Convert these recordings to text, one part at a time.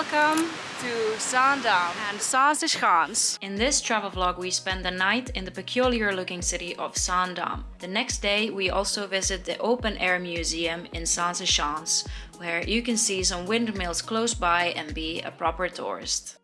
Welcome to Zaandam and Zaanse Schans In this travel vlog we spend the night in the peculiar looking city of Zaandam. The next day we also visit the open air museum in Zaanse Schans where you can see some windmills close by and be a proper tourist.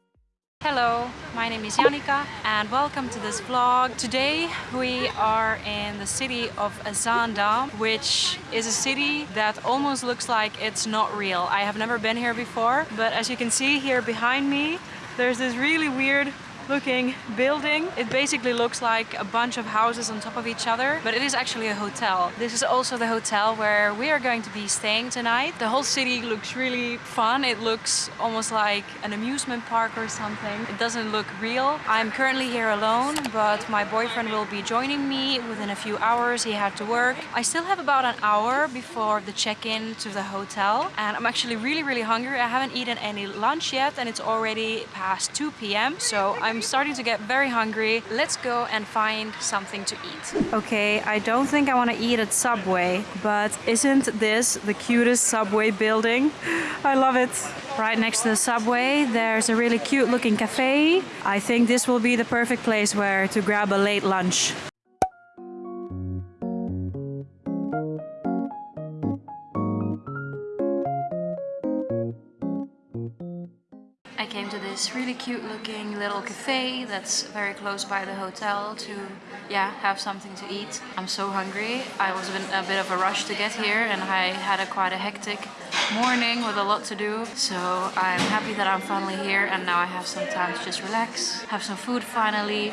Hello, my name is Janika and welcome to this vlog. Today we are in the city of Zaandam, which is a city that almost looks like it's not real. I have never been here before, but as you can see here behind me, there's this really weird looking building. It basically looks like a bunch of houses on top of each other, but it is actually a hotel. This is also the hotel where we are going to be staying tonight. The whole city looks really fun. It looks almost like an amusement park or something. It doesn't look real. I'm currently here alone, but my boyfriend will be joining me within a few hours. He had to work. I still have about an hour before the check-in to the hotel, and I'm actually really, really hungry. I haven't eaten any lunch yet, and it's already past 2 p.m. So I'm I'm starting to get very hungry. Let's go and find something to eat. Okay, I don't think I want to eat at Subway, but isn't this the cutest Subway building? I love it. Right next to the Subway, there's a really cute looking cafe. I think this will be the perfect place where to grab a late lunch. This really cute looking little cafe that's very close by the hotel to yeah have something to eat. I'm so hungry. I was in a bit of a rush to get here and I had a quite a hectic morning with a lot to do. So I'm happy that I'm finally here and now I have some time to just relax, have some food finally.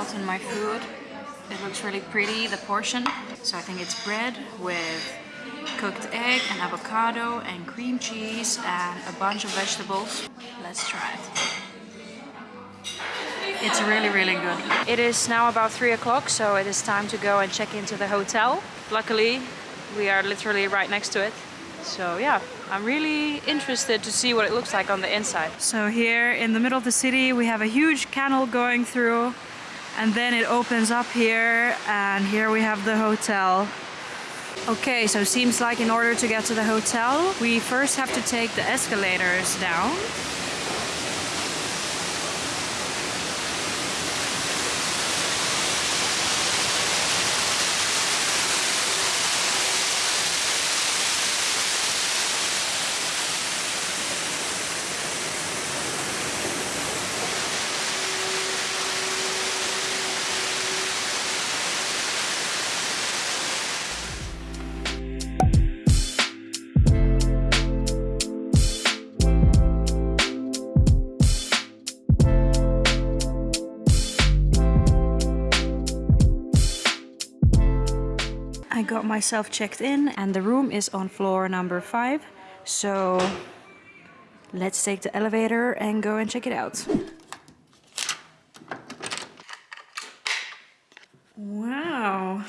Gotten my food. It looks really pretty, the portion. So I think it's bread with cooked egg and avocado and cream cheese and a bunch of vegetables. Let's try it. It's really, really good. It is now about three o'clock, so it is time to go and check into the hotel. Luckily, we are literally right next to it. So yeah, I'm really interested to see what it looks like on the inside. So here in the middle of the city, we have a huge canal going through and then it opens up here and here we have the hotel. Okay, so it seems like in order to get to the hotel, we first have to take the escalators down. Myself checked in and the room is on floor number five. So let's take the elevator and go and check it out. Wow,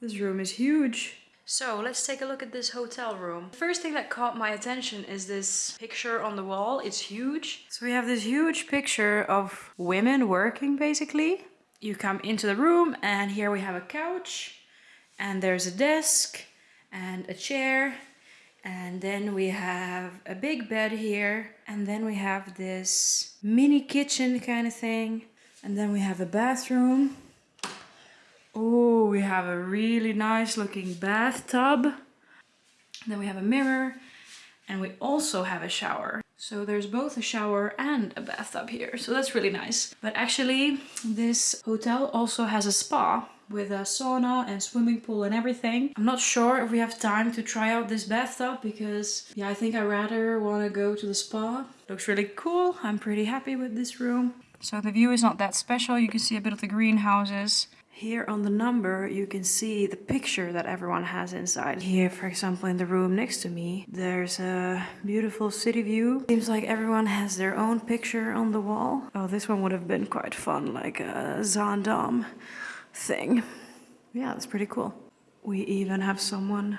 this room is huge. So let's take a look at this hotel room. The first thing that caught my attention is this picture on the wall. It's huge. So we have this huge picture of women working basically. You come into the room and here we have a couch and there's a desk and a chair. And then we have a big bed here. And then we have this mini kitchen kind of thing. And then we have a bathroom. Oh we have a really nice looking bathtub. Then we have a mirror. And we also have a shower. So there's both a shower and a bathtub here. So that's really nice. But actually this hotel also has a spa with a sauna and swimming pool and everything. I'm not sure if we have time to try out this bathtub because yeah, I think I rather want to go to the spa. Looks really cool. I'm pretty happy with this room. So the view is not that special. You can see a bit of the greenhouses. Here on the number you can see the picture that everyone has inside. Here for example in the room next to me there's a beautiful city view. Seems like everyone has their own picture on the wall. Oh this one would have been quite fun like a Zaandam thing. Yeah, that's pretty cool. We even have someone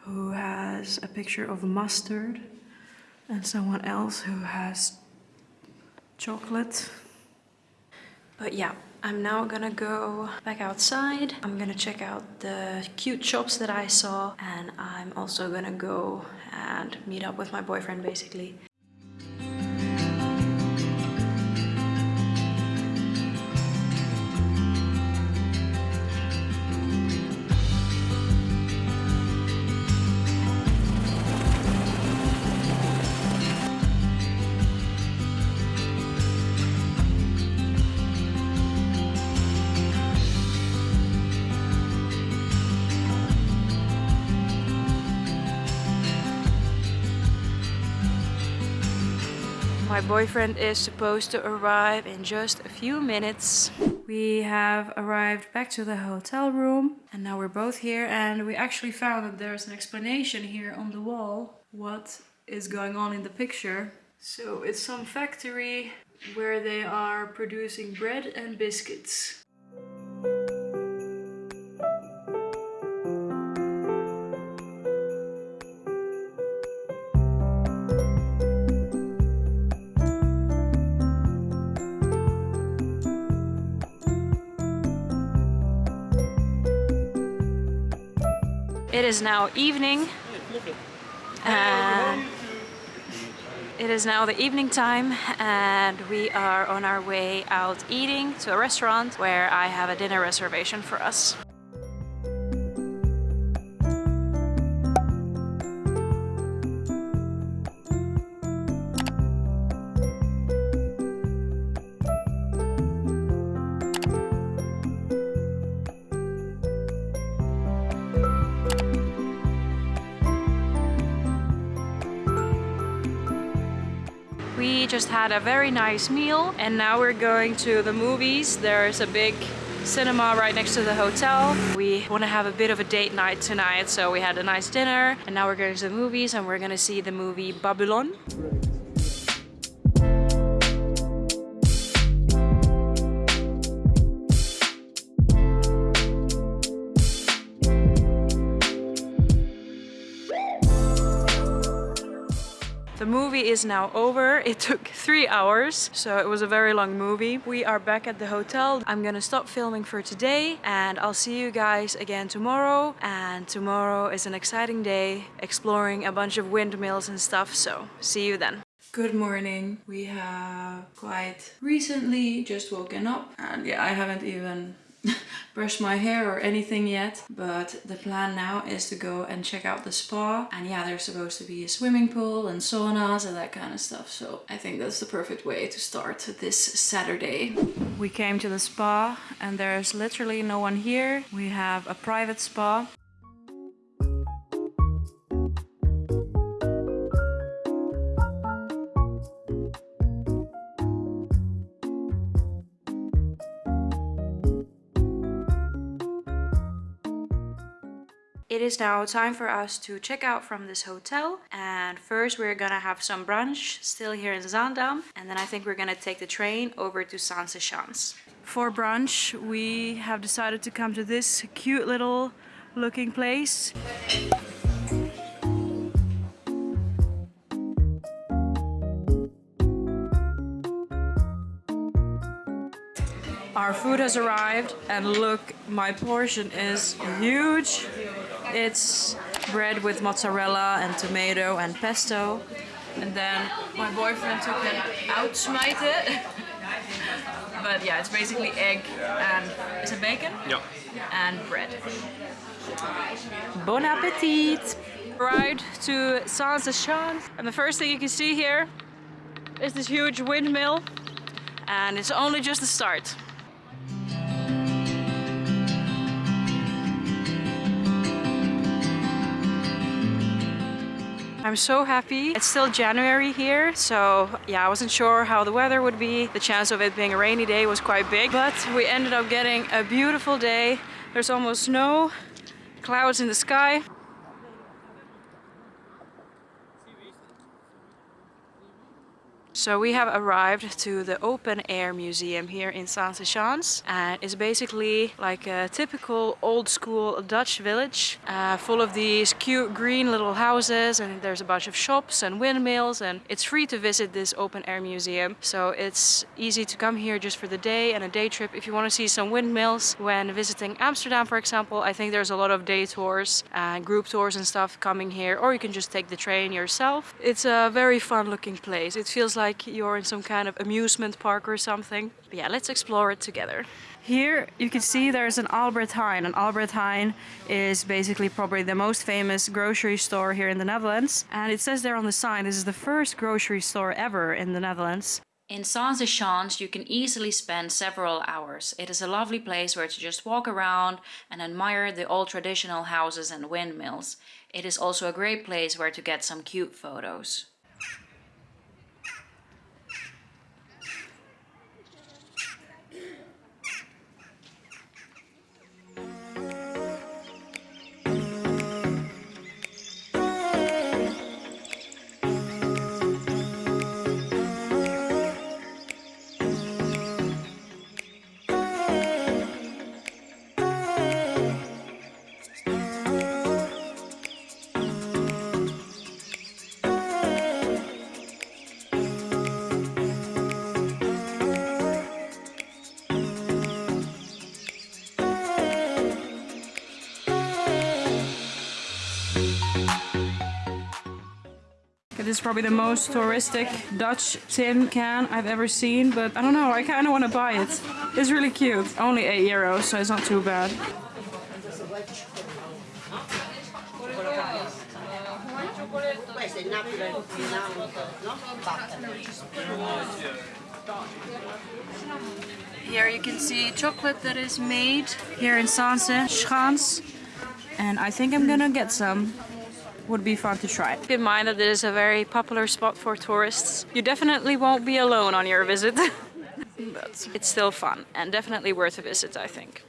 who has a picture of mustard and someone else who has chocolate. But yeah, I'm now gonna go back outside. I'm gonna check out the cute shops that I saw and I'm also gonna go and meet up with my boyfriend basically. My boyfriend is supposed to arrive in just a few minutes. We have arrived back to the hotel room and now we're both here and we actually found that there's an explanation here on the wall what is going on in the picture. So it's some factory where they are producing bread and biscuits. It is now evening. And it is now the evening time and we are on our way out eating to a restaurant where I have a dinner reservation for us. We just had a very nice meal and now we're going to the movies. There's a big cinema right next to the hotel. We want to have a bit of a date night tonight, so we had a nice dinner and now we're going to the movies and we're going to see the movie Babylon. Is now over. It took three hours, so it was a very long movie. We are back at the hotel. I'm gonna stop filming for today and I'll see you guys again tomorrow. And tomorrow is an exciting day, exploring a bunch of windmills and stuff, so see you then. Good morning. We have quite recently just woken up and yeah, I haven't even brushed my hair or anything yet but the plan now is to go and check out the spa and yeah there's supposed to be a swimming pool and saunas and that kind of stuff so I think that's the perfect way to start this Saturday. We came to the spa and there's literally no one here. We have a private spa It is now time for us to check out from this hotel and first we're gonna have some brunch still here in Zaandam and then I think we're gonna take the train over to Zaanse Schans. For brunch we have decided to come to this cute little looking place. Our food has arrived and look, my portion is huge. It's bread with mozzarella and tomato and pesto. And then my boyfriend took an uitsmijter. but yeah, it's basically egg and is it bacon? Ja. And bread. Bon appetit! Ride to Zaanse Schans. And the first thing you can see here is this huge windmill. And it's only just the start. I'm so happy. It's still January here, so yeah, I wasn't sure how the weather would be. The chance of it being a rainy day was quite big, but we ended up getting a beautiful day. There's almost no clouds in the sky. So we have arrived to the open air museum here in Zaanse Schans and it's basically like a typical old school Dutch village uh, full of these cute green little houses and there's a bunch of shops and windmills and it's free to visit this open air museum. So it's easy to come here just for the day and a day trip if you want to see some windmills. When visiting Amsterdam for example I think there's a lot of day tours and group tours and stuff coming here or you can just take the train yourself. It's a very fun looking place. It feels like you're in some kind of amusement park or something. But yeah, let's explore it together. Here you can see there's an Albert Heijn. And Albert Heijn is basically probably the most famous grocery store here in the Netherlands. And it says there on the sign, this is the first grocery store ever in the Netherlands. In Zaanse Schans you can easily spend several hours. It is a lovely place where to just walk around and admire the old traditional houses and windmills. It is also a great place where to get some cute photos. This is probably the most touristic Dutch tin can I've ever seen, but I don't know, I kind of want to buy it. It's really cute. Only 8 euros, so it's not too bad. Here you can see chocolate that is made here in Zaanse Schans. And I think I'm gonna get some would be fun to try. Keep in mind that this is a very popular spot for tourists. You definitely won't be alone on your visit, but it's still fun and definitely worth a visit, I think.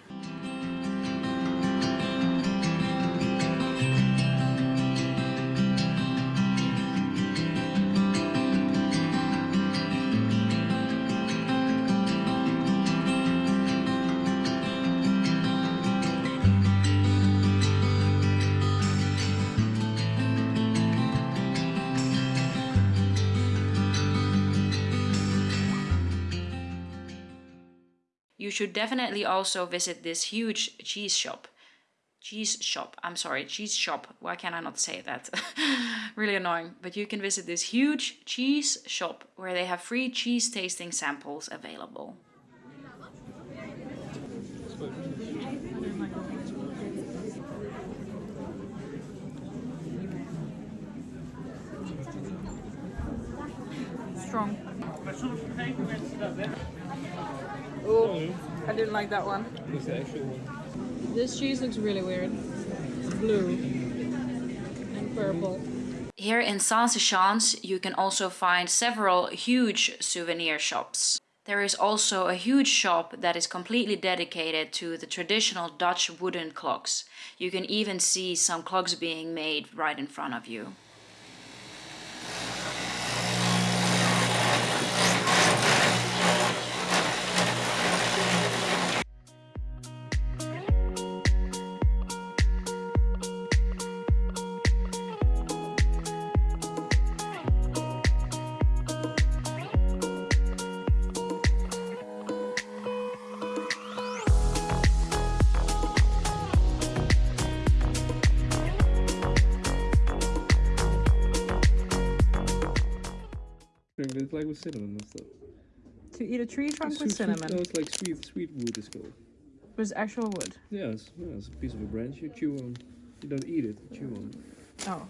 You should definitely also visit this huge cheese shop. Cheese shop, I'm sorry, cheese shop. Why can I not say that? really annoying. But you can visit this huge cheese shop where they have free cheese tasting samples available. Strong. Oh, I didn't like that one. It's the actual one. This cheese looks really weird. Blue and purple. Here in Zaanse Schans you can also find several huge souvenir shops. There is also a huge shop that is completely dedicated to the traditional Dutch wooden clocks. You can even see some clocks being made right in front of you. Drink it like with cinnamon and stuff. To eat a tree trunk Sweet- with sweet- cinnamon. No, it's like sweet, sweet wood is called. It was actual wood. Yeah, it's, yeah, it's a piece of a branch you chew on. You don't eat it, you chew on. it. Oh.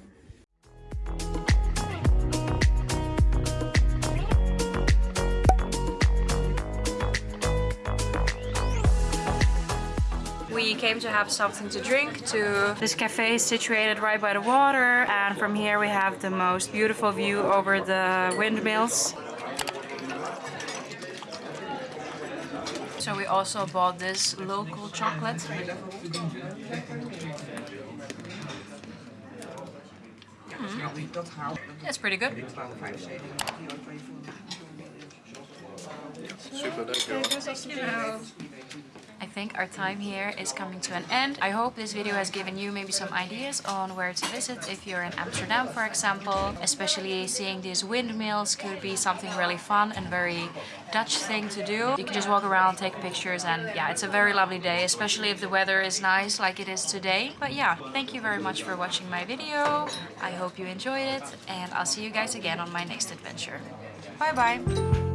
We came to have something to drink to this cafe is situated right by the water and from here we have the most beautiful view over the windmills. So we also bought this local chocolate. Hmm. It's pretty good. Super, dankjewel. I think our time here is coming to an end. I hope this video has given you maybe some ideas on where to visit if you're in Amsterdam, for example. Especially seeing these windmills could be something really fun and very Dutch thing to do. You can just walk around, take pictures, and yeah, it's a very lovely day, especially if the weather is nice like it is today. But yeah, thank you very much for watching my video. I hope you enjoyed it, and I'll see you guys again on my next adventure. Bye bye!